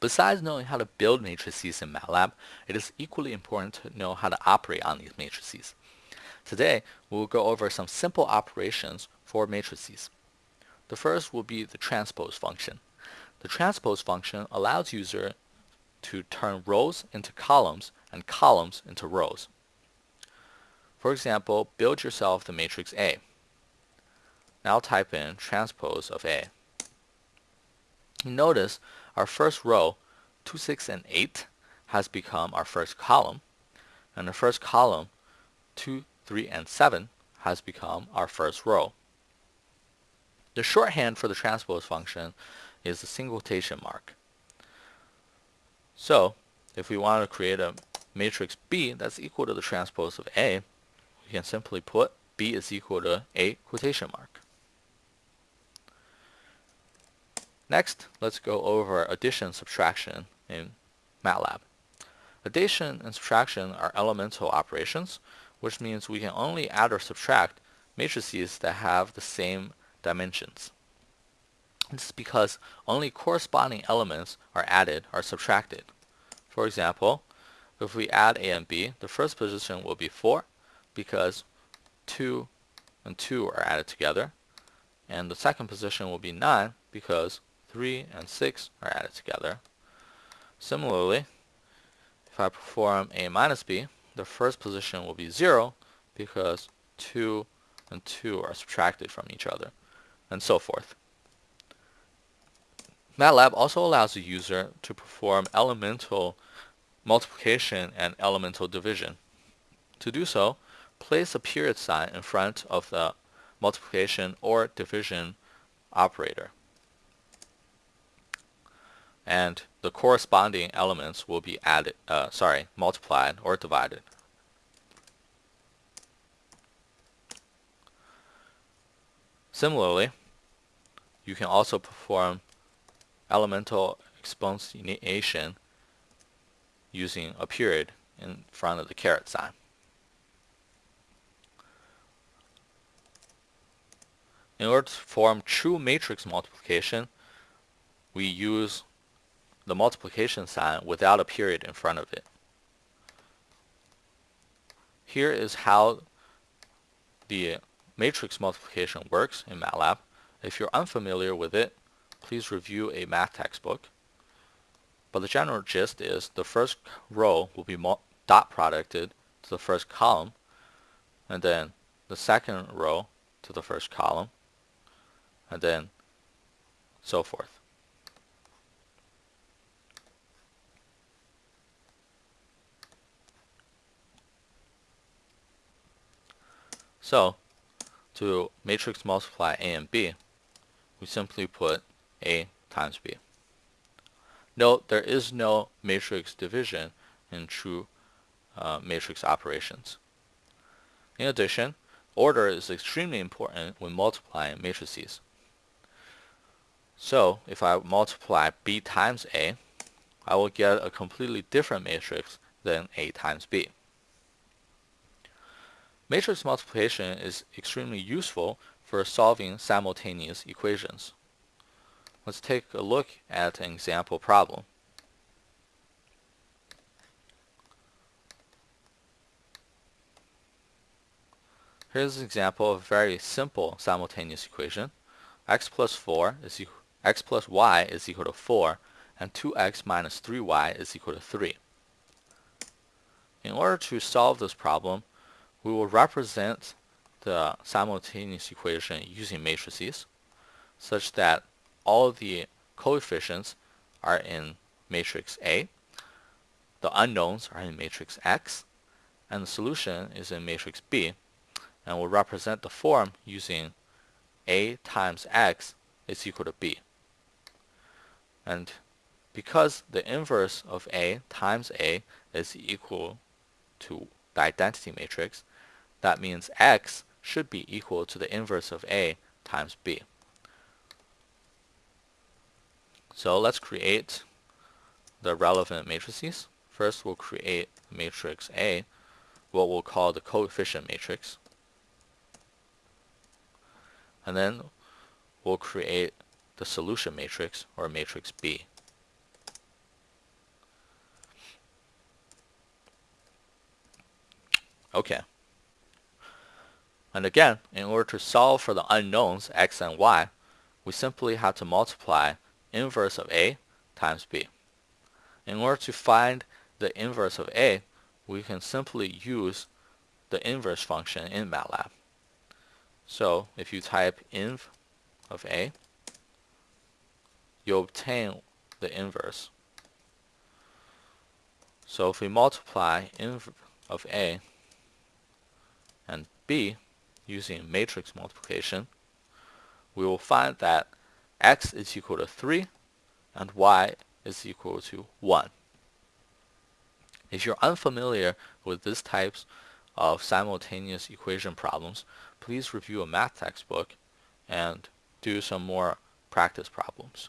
Besides knowing how to build matrices in MATLAB, it is equally important to know how to operate on these matrices. Today, we will go over some simple operations for matrices. The first will be the transpose function. The transpose function allows user to turn rows into columns and columns into rows. For example, build yourself the matrix A. Now type in transpose of A. Notice our first row, 2, 6, and 8, has become our first column, and the first column, 2, 3, and 7, has become our first row. The shorthand for the transpose function is the single quotation mark. So, if we want to create a matrix B that's equal to the transpose of A, we can simply put B is equal to A quotation mark. Next, let's go over addition subtraction in MATLAB. Addition and subtraction are elemental operations, which means we can only add or subtract matrices that have the same dimensions. This is because only corresponding elements are added or subtracted. For example, if we add A and B, the first position will be 4 because 2 and 2 are added together. And the second position will be 9 because 3 and 6 are added together. Similarly, if I perform A minus B, the first position will be 0 because 2 and 2 are subtracted from each other, and so forth. MATLAB also allows the user to perform elemental multiplication and elemental division. To do so, place a period sign in front of the multiplication or division operator and the corresponding elements will be added, uh, sorry, multiplied or divided. Similarly, you can also perform elemental exponentiation using a period in front of the caret sign. In order to form true matrix multiplication, we use the multiplication sign without a period in front of it. Here is how the matrix multiplication works in MATLAB. If you're unfamiliar with it, please review a math textbook. But the general gist is the first row will be dot producted to the first column, and then the second row to the first column, and then so forth. So to matrix multiply A and B, we simply put A times B. Note there is no matrix division in true uh, matrix operations. In addition, order is extremely important when multiplying matrices. So if I multiply B times A, I will get a completely different matrix than A times B. Matrix multiplication is extremely useful for solving simultaneous equations. Let's take a look at an example problem. Here's an example of a very simple simultaneous equation. x plus 4 is x plus y is equal to 4 and 2x minus 3y is equal to 3. In order to solve this problem, we will represent the simultaneous equation using matrices such that all the coefficients are in matrix A, the unknowns are in matrix X, and the solution is in matrix B, and we'll represent the form using A times X is equal to B. And because the inverse of A times A is equal to the identity matrix, that means x should be equal to the inverse of a times b. So let's create the relevant matrices. First we'll create matrix A, what we'll call the coefficient matrix. And then we'll create the solution matrix, or matrix B. Okay. And again, in order to solve for the unknowns x and y, we simply have to multiply inverse of a times b. In order to find the inverse of a, we can simply use the inverse function in MATLAB. So if you type inv of a, you obtain the inverse. So if we multiply inv of a and b using matrix multiplication, we will find that x is equal to 3 and y is equal to 1. If you're unfamiliar with these types of simultaneous equation problems, please review a math textbook and do some more practice problems.